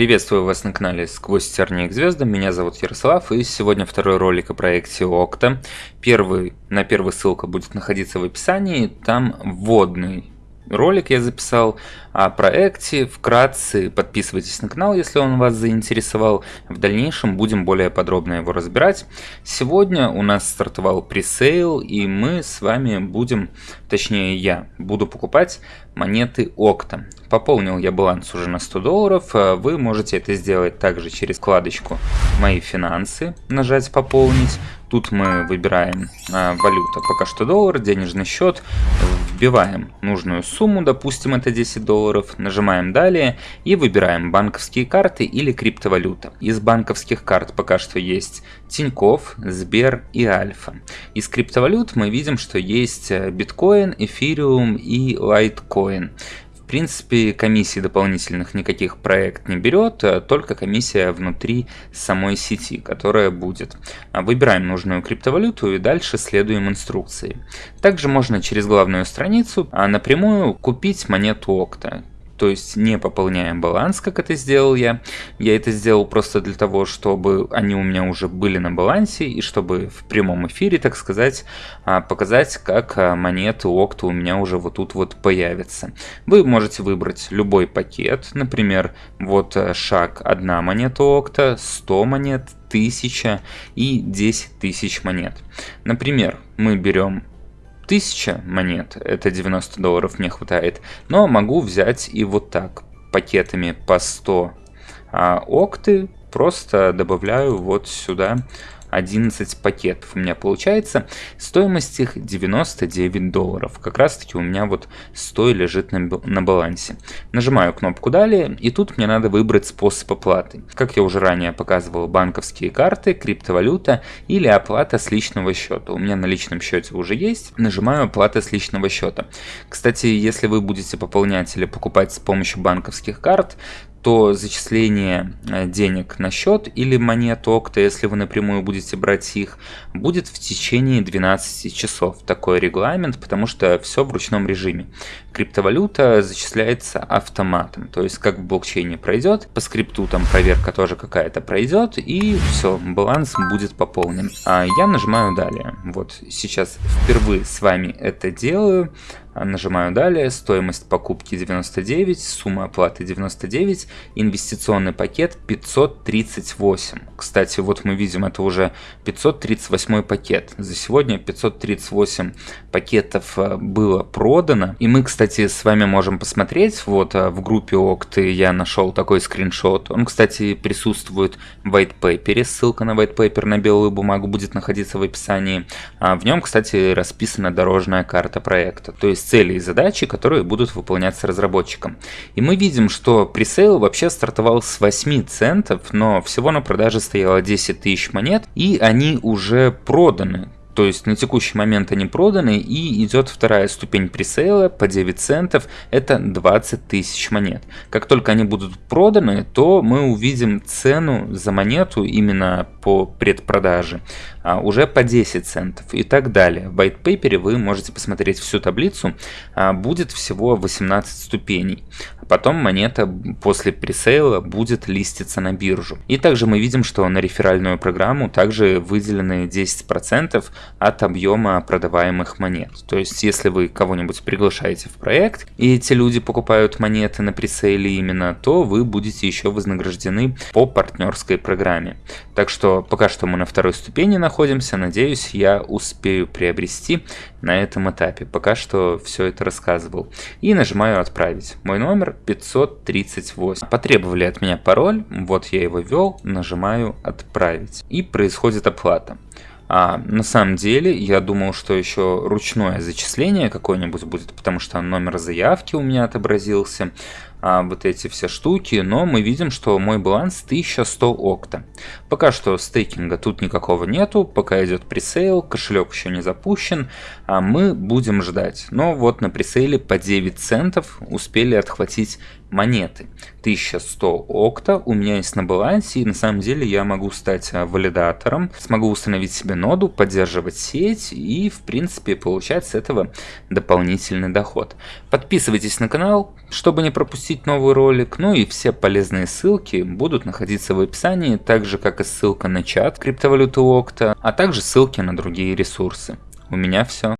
Приветствую вас на канале Сквозь тернии к звездам, меня зовут Ярослав и сегодня второй ролик о проекте Окта. Первый, на первый ссылка будет находиться в описании, там вводный ролик я записал о проекте. Вкратце подписывайтесь на канал, если он вас заинтересовал. В дальнейшем будем более подробно его разбирать. Сегодня у нас стартовал пресейл, и мы с вами будем, точнее я, буду покупать монеты Окта. Пополнил я баланс уже на 100 долларов. Вы можете это сделать также через вкладочку «Мои финансы», нажать «Пополнить». Тут мы выбираем а, валюта, пока что доллар, денежный счет, вбиваем нужную сумму, допустим это 10 долларов, нажимаем далее и выбираем банковские карты или криптовалюта. Из банковских карт пока что есть Тиньков, Сбер и Альфа. Из криптовалют мы видим, что есть э, биткоин, эфириум и лайткоин принципе, комиссии дополнительных никаких проект не берет, а только комиссия внутри самой сети, которая будет. А выбираем нужную криптовалюту и дальше следуем инструкции. Также можно через главную страницу а напрямую купить монету Окта то есть не пополняем баланс, как это сделал я. Я это сделал просто для того, чтобы они у меня уже были на балансе, и чтобы в прямом эфире, так сказать, а, показать, как а, монеты Окта у меня уже вот тут вот появятся. Вы можете выбрать любой пакет, например, вот а, шаг одна монета Окта, 100 монет, 1000 и 10 тысяч монет. Например, мы берем 1000 монет, это 90 долларов мне хватает, но могу взять и вот так, пакетами по 100 а, окты, просто добавляю вот сюда 11 пакетов у меня получается. Стоимость их 99 долларов. Как раз таки у меня вот 100 лежит на, на балансе. Нажимаю кнопку «Далее» и тут мне надо выбрать способ оплаты. Как я уже ранее показывал, банковские карты, криптовалюта или оплата с личного счета. У меня на личном счете уже есть. Нажимаю «Оплата с личного счета». Кстати, если вы будете пополнять или покупать с помощью банковских карт, то зачисление э, денег на счет или монет Окта, если вы напрямую будете брать их, будет в течение 12 часов. Такой регламент, потому что все в ручном режиме. Криптовалюта зачисляется автоматом, то есть как в блокчейне пройдет, по скрипту там проверка тоже какая-то пройдет, и все, баланс будет пополнен. А я нажимаю далее. Вот сейчас впервые с вами это делаю. Нажимаю далее, стоимость покупки 99, сумма оплаты 99, инвестиционный пакет 538. Кстати, вот мы видим, это уже 538 пакет. За сегодня 538 пакетов э, было продано. И мы, кстати, с вами можем посмотреть, вот э, в группе Окты я нашел такой скриншот. Он, кстати, присутствует в white paper. Ссылка на white paper на белую бумагу будет находиться в описании. А в нем, кстати, расписана дорожная карта проекта. То есть цели и задачи, которые будут выполняться разработчиком. И мы видим, что пресейл вообще стартовал с 8 центов, но всего на продаже стояло 10 тысяч монет, и они уже проданы. То есть на текущий момент они проданы и идет вторая ступень пресейла по 9 центов, это 20 тысяч монет. Как только они будут проданы, то мы увидим цену за монету именно по предпродаже а, уже по 10 центов и так далее. В white paper вы можете посмотреть всю таблицу, а, будет всего 18 ступеней. Потом монета после пресейла будет листиться на биржу. И также мы видим, что на реферальную программу также выделены 10% от объема продаваемых монет. То есть, если вы кого-нибудь приглашаете в проект, и эти люди покупают монеты на пресейле именно, то вы будете еще вознаграждены по партнерской программе. Так что пока что мы на второй ступени находимся, надеюсь, я успею приобрести на этом этапе. Пока что все это рассказывал. И нажимаю «Отправить». Мой номер 538. Потребовали от меня пароль, вот я его ввел, нажимаю «Отправить». И происходит оплата. А на самом деле, я думал, что еще ручное зачисление какое-нибудь будет, потому что номер заявки у меня отобразился а, вот эти все штуки, но мы видим, что мой баланс 1100 окта. Пока что стейкинга тут никакого нету, пока идет пресейл, кошелек еще не запущен, а мы будем ждать. Но вот на пресейле по 9 центов успели отхватить монеты. 1100 окта у меня есть на балансе, и на самом деле я могу стать а, валидатором, смогу установить себе ноду, поддерживать сеть и в принципе получать с этого дополнительный доход. Подписывайтесь на канал, чтобы не пропустить пропустить новый ролик. Ну и все полезные ссылки будут находиться в описании, так же как и ссылка на чат криптовалюты Окта, а также ссылки на другие ресурсы. У меня все.